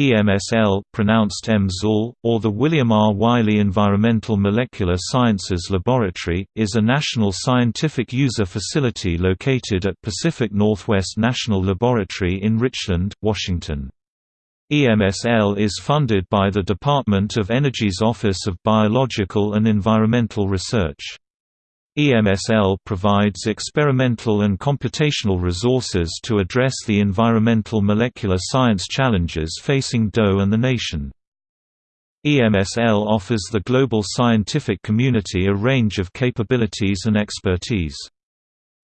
EMSL pronounced EMSL, or the William R. Wiley Environmental Molecular Sciences Laboratory, is a national scientific user facility located at Pacific Northwest National Laboratory in Richland, Washington. EMSL is funded by the Department of Energy's Office of Biological and Environmental Research. EMSL provides experimental and computational resources to address the environmental molecular science challenges facing DOE and the nation. EMSL offers the global scientific community a range of capabilities and expertise.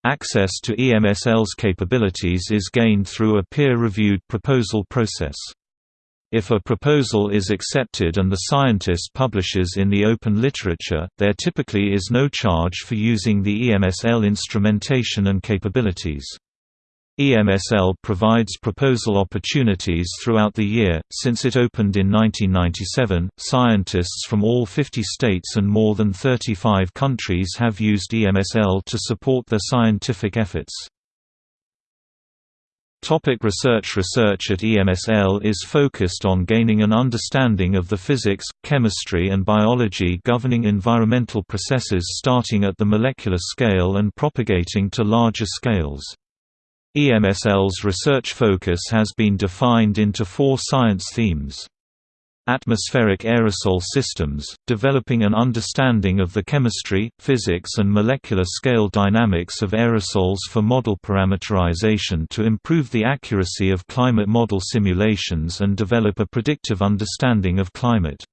Access to EMSL's capabilities is gained through a peer-reviewed proposal process. If a proposal is accepted and the scientist publishes in the open literature, there typically is no charge for using the EMSL instrumentation and capabilities. EMSL provides proposal opportunities throughout the year. Since it opened in 1997, scientists from all 50 states and more than 35 countries have used EMSL to support their scientific efforts. Topic research Research at EMSL is focused on gaining an understanding of the physics, chemistry and biology governing environmental processes starting at the molecular scale and propagating to larger scales. EMSL's research focus has been defined into four science themes atmospheric aerosol systems, developing an understanding of the chemistry, physics and molecular scale dynamics of aerosols for model parameterization to improve the accuracy of climate model simulations and develop a predictive understanding of climate.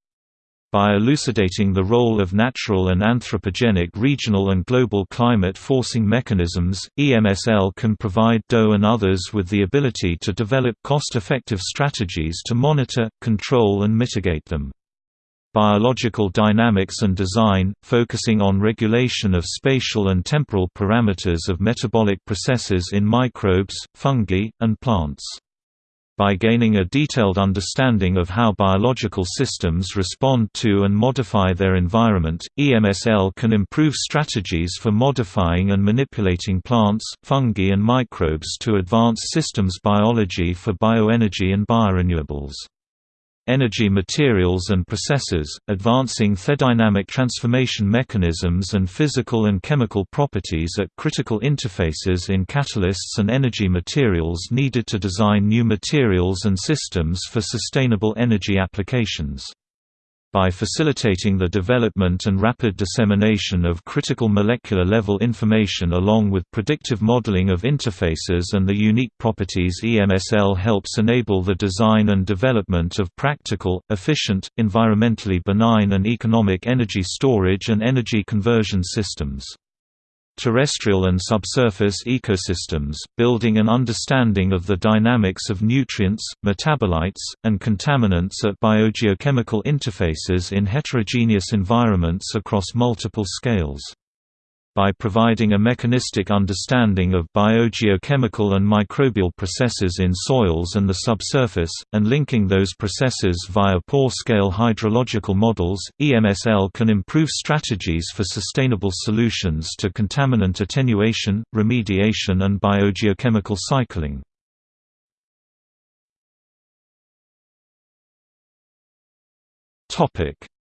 By elucidating the role of natural and anthropogenic regional and global climate forcing mechanisms, EMSL can provide DOE and others with the ability to develop cost-effective strategies to monitor, control and mitigate them. Biological dynamics and design, focusing on regulation of spatial and temporal parameters of metabolic processes in microbes, fungi, and plants. By gaining a detailed understanding of how biological systems respond to and modify their environment, EMSL can improve strategies for modifying and manipulating plants, fungi and microbes to advance systems biology for bioenergy and biorenewables energy materials and processes, advancing thermodynamic transformation mechanisms and physical and chemical properties at critical interfaces in catalysts and energy materials needed to design new materials and systems for sustainable energy applications by facilitating the development and rapid dissemination of critical molecular level information along with predictive modeling of interfaces and the unique properties EMSL helps enable the design and development of practical, efficient, environmentally benign and economic energy storage and energy conversion systems terrestrial and subsurface ecosystems, building an understanding of the dynamics of nutrients, metabolites, and contaminants at biogeochemical interfaces in heterogeneous environments across multiple scales by providing a mechanistic understanding of biogeochemical and microbial processes in soils and the subsurface, and linking those processes via pore-scale hydrological models, EMSL can improve strategies for sustainable solutions to contaminant attenuation, remediation and biogeochemical cycling.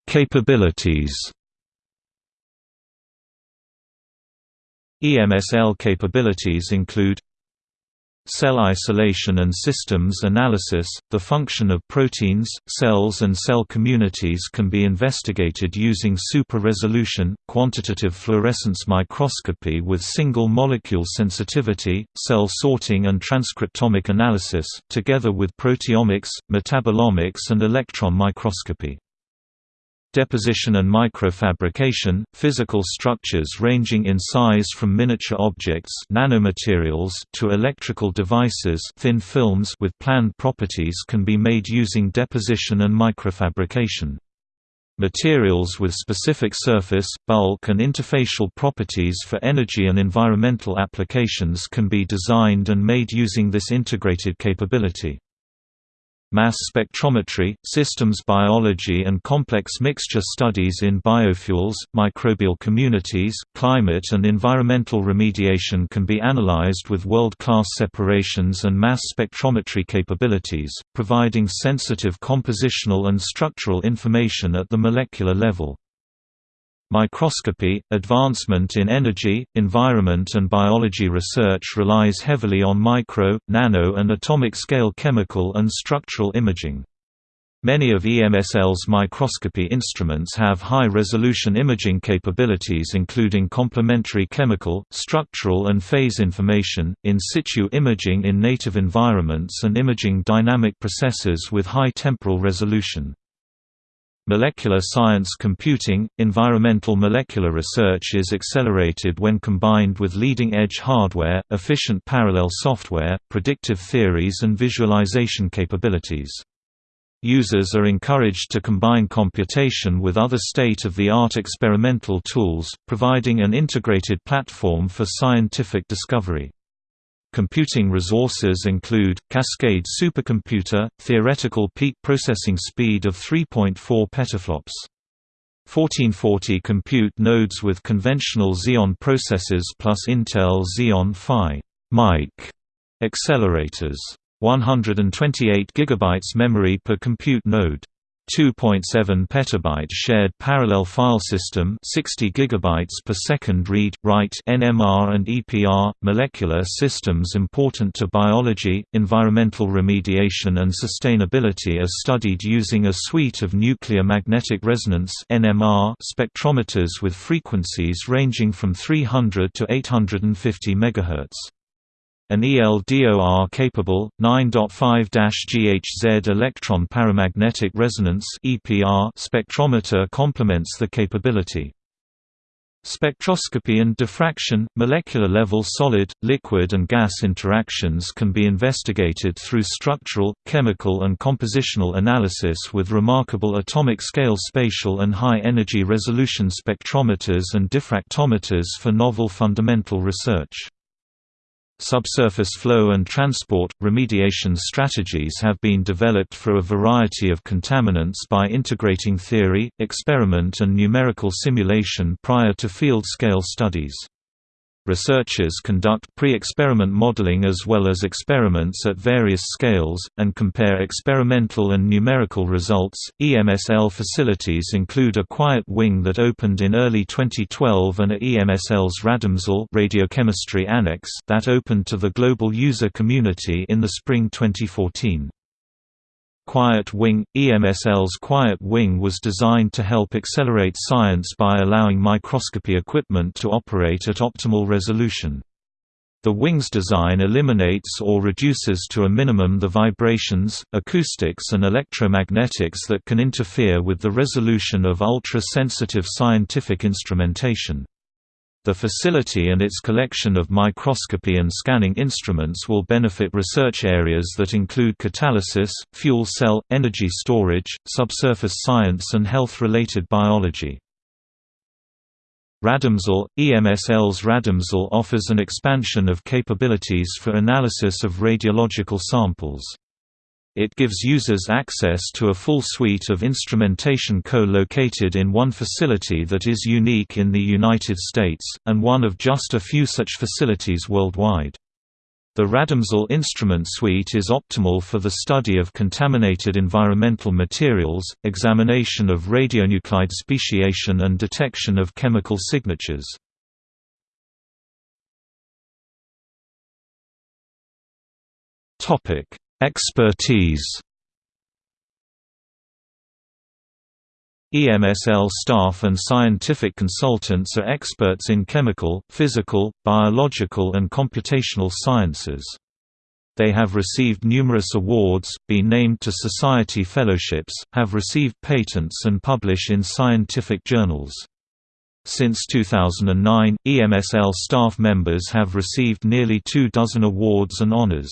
Capabilities EMSL capabilities include Cell isolation and systems analysis – The function of proteins, cells and cell communities can be investigated using super-resolution, quantitative fluorescence microscopy with single-molecule sensitivity, cell sorting and transcriptomic analysis, together with proteomics, metabolomics and electron microscopy deposition and microfabrication, physical structures ranging in size from miniature objects nanomaterials to electrical devices thin films with planned properties can be made using deposition and microfabrication. Materials with specific surface, bulk and interfacial properties for energy and environmental applications can be designed and made using this integrated capability. Mass spectrometry, systems biology and complex mixture studies in biofuels, microbial communities, climate and environmental remediation can be analyzed with world-class separations and mass spectrometry capabilities, providing sensitive compositional and structural information at the molecular level. Microscopy – Advancement in energy, environment and biology research relies heavily on micro, nano and atomic-scale chemical and structural imaging. Many of EMSL's microscopy instruments have high-resolution imaging capabilities including complementary chemical, structural and phase information, in situ imaging in native environments and imaging dynamic processes with high temporal resolution. Molecular science computing – Environmental molecular research is accelerated when combined with leading-edge hardware, efficient parallel software, predictive theories and visualization capabilities. Users are encouraged to combine computation with other state-of-the-art experimental tools, providing an integrated platform for scientific discovery. Computing resources include, Cascade supercomputer, theoretical peak processing speed of 3.4 petaflops. 1440 compute nodes with conventional Xeon processors plus Intel Xeon Phi Mike accelerators. 128 GB memory per compute node. 2.7 petabyte shared parallel file system 60 gigabytes per second read write NMR and EPR molecular systems important to biology environmental remediation and sustainability are studied using a suite of nuclear magnetic resonance NMR spectrometers with frequencies ranging from 300 to 850 MHz an ELDOR-capable, 9.5-GHz electron paramagnetic resonance spectrometer complements the capability. Spectroscopy and diffraction – Molecular-level solid, liquid and gas interactions can be investigated through structural, chemical and compositional analysis with remarkable atomic-scale spatial and high-energy resolution spectrometers and diffractometers for novel fundamental research. Subsurface flow and transport – Remediation strategies have been developed for a variety of contaminants by integrating theory, experiment and numerical simulation prior to field-scale studies. Researchers conduct pre-experiment modeling as well as experiments at various scales, and compare experimental and numerical results. EMSL facilities include a quiet wing that opened in early 2012 and a EMSL's RadEMSL radiochemistry annex that opened to the global user community in the spring 2014. Quiet Wing – EMSL's Quiet Wing was designed to help accelerate science by allowing microscopy equipment to operate at optimal resolution. The wing's design eliminates or reduces to a minimum the vibrations, acoustics and electromagnetics that can interfere with the resolution of ultra-sensitive scientific instrumentation. The facility and its collection of microscopy and scanning instruments will benefit research areas that include catalysis, fuel cell, energy storage, subsurface science and health-related biology. RadEMSL – EMSL's RadEMSL offers an expansion of capabilities for analysis of radiological samples. It gives users access to a full suite of instrumentation co-located in one facility that is unique in the United States, and one of just a few such facilities worldwide. The RadEMSL instrument suite is optimal for the study of contaminated environmental materials, examination of radionuclide speciation and detection of chemical signatures. Topic: Expertise EMSL staff and scientific consultants are experts in chemical, physical, biological and computational sciences. They have received numerous awards, been named to society fellowships, have received patents and publish in scientific journals. Since 2009, EMSL staff members have received nearly two dozen awards and honors.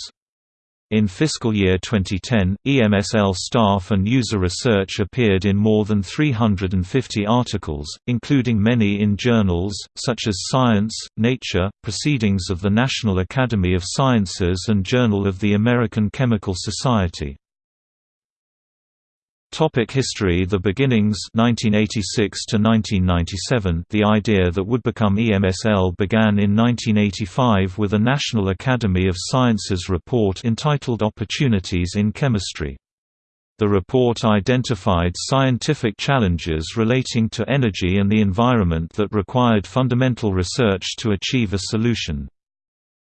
In fiscal year 2010, EMSL staff and user research appeared in more than 350 articles, including many in journals, such as Science, Nature, Proceedings of the National Academy of Sciences and Journal of the American Chemical Society. Topic history The beginnings 1986 to 1997 The idea that would become EMSL began in 1985 with a National Academy of Sciences report entitled Opportunities in Chemistry. The report identified scientific challenges relating to energy and the environment that required fundamental research to achieve a solution.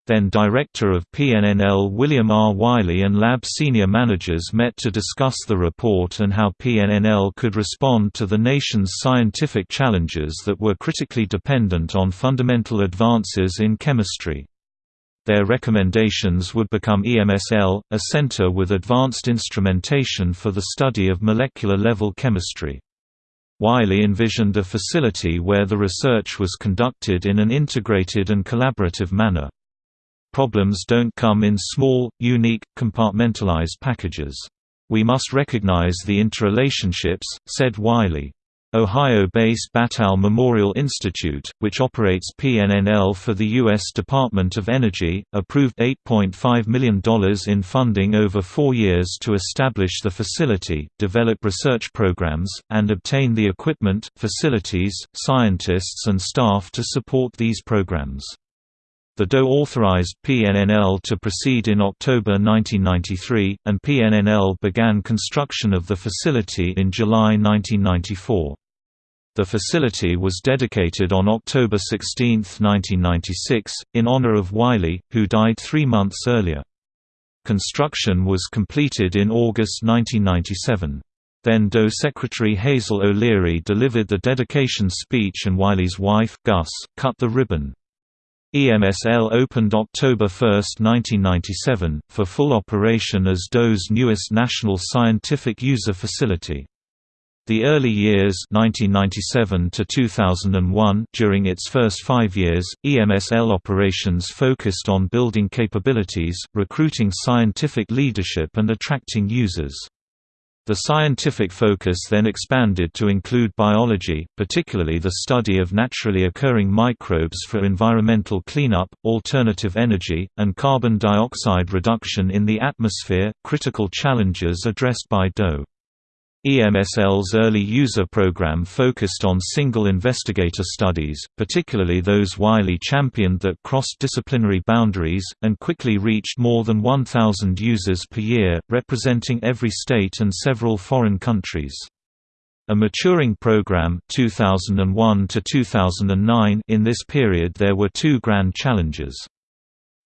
Then Director of PNNL William R. Wiley and lab senior managers met to discuss the report and how PNNL could respond to the nation's scientific challenges that were critically dependent on fundamental advances in chemistry. Their recommendations would become EMSL, a center with advanced instrumentation for the study of molecular-level chemistry. Wiley envisioned a facility where the research was conducted in an integrated and collaborative manner. Problems don't come in small, unique, compartmentalized packages. We must recognize the interrelationships, said Wiley. Ohio-based Battelle Memorial Institute, which operates PNNL for the U.S. Department of Energy, approved $8.5 million in funding over four years to establish the facility, develop research programs, and obtain the equipment, facilities, scientists and staff to support these programs. The DOE authorized PNNL to proceed in October 1993, and PNNL began construction of the facility in July 1994. The facility was dedicated on October 16, 1996, in honor of Wiley, who died three months earlier. Construction was completed in August 1997. Then DOE Secretary Hazel O'Leary delivered the dedication speech and Wiley's wife, Gus, cut the ribbon. EMSL opened October 1, 1997, for full operation as DOE's newest national scientific user facility. The early years 1997 to 2001 during its first five years, EMSL operations focused on building capabilities, recruiting scientific leadership and attracting users. The scientific focus then expanded to include biology, particularly the study of naturally occurring microbes for environmental cleanup, alternative energy, and carbon dioxide reduction in the atmosphere, critical challenges addressed by DOE. EMSL's early user program focused on single investigator studies, particularly those Wiley championed that crossed disciplinary boundaries, and quickly reached more than 1,000 users per year, representing every state and several foreign countries. A maturing program 2001 to 2009 in this period there were two grand challenges.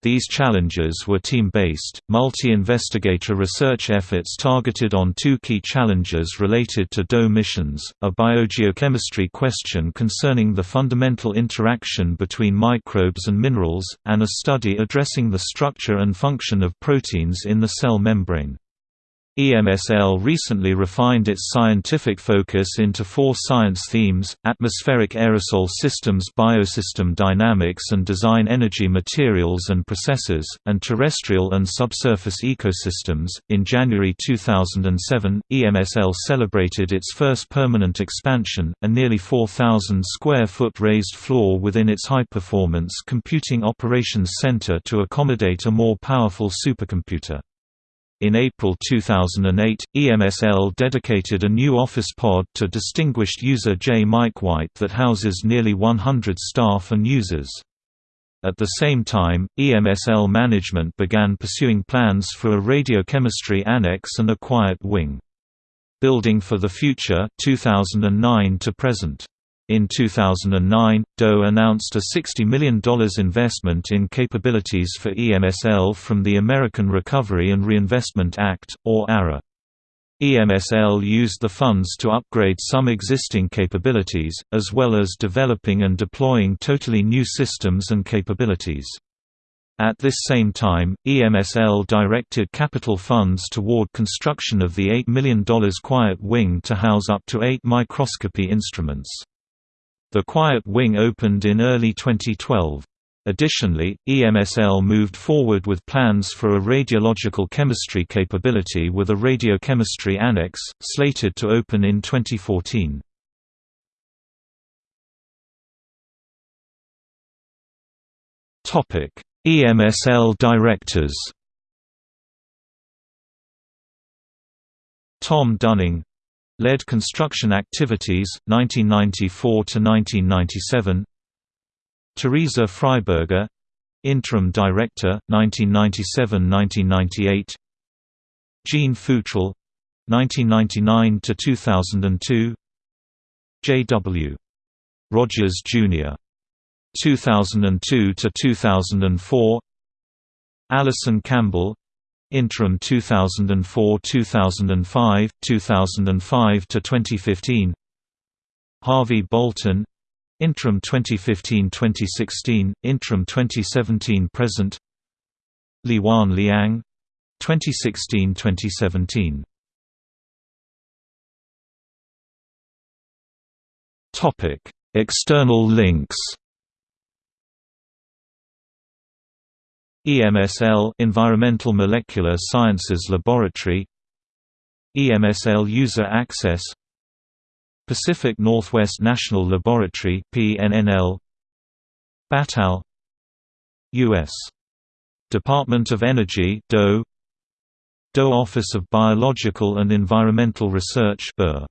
These challenges were team-based, multi-investigator research efforts targeted on two key challenges related to DOE missions, a biogeochemistry question concerning the fundamental interaction between microbes and minerals, and a study addressing the structure and function of proteins in the cell membrane. EMSL recently refined its scientific focus into four science themes, atmospheric aerosol systems biosystem dynamics and design energy materials and processes, and terrestrial and subsurface ecosystems. In January 2007, EMSL celebrated its first permanent expansion, a nearly 4,000 square foot raised floor within its high-performance computing operations center to accommodate a more powerful supercomputer. In April 2008, EMSL dedicated a new office pod to distinguished user J. Mike White that houses nearly 100 staff and users. At the same time, EMSL management began pursuing plans for a radiochemistry annex and a quiet wing. Building for the Future 2009 to present. In 2009, DOE announced a $60 million investment in capabilities for EMSL from the American Recovery and Reinvestment Act, or ARRA. EMSL used the funds to upgrade some existing capabilities, as well as developing and deploying totally new systems and capabilities. At this same time, EMSL directed capital funds toward construction of the $8 million Quiet Wing to house up to eight microscopy instruments. The Quiet Wing opened in early 2012. Additionally, EMSL moved forward with plans for a radiological chemistry capability with a radiochemistry annex, slated to open in 2014. Topic: EMSL directors Tom Dunning Led construction activities, 1994–1997 Teresa Fryberger Interim Director, 1997–1998 Jean Futrell 1999–2002 J.W. Rogers, Jr. 2002–2004 Allison Campbell Interim 2004–2005, 2005–2015 Harvey Bolton. Interim 2015–2016, Interim 2017–present Liyuan Liang. 2016–2017 Topic: External links. EMSL Environmental Molecular Sciences Laboratory EMSL User Access Pacific Northwest National Laboratory PNNL Battelle US Department of Energy DOE DOE Office of Biological and Environmental Research BER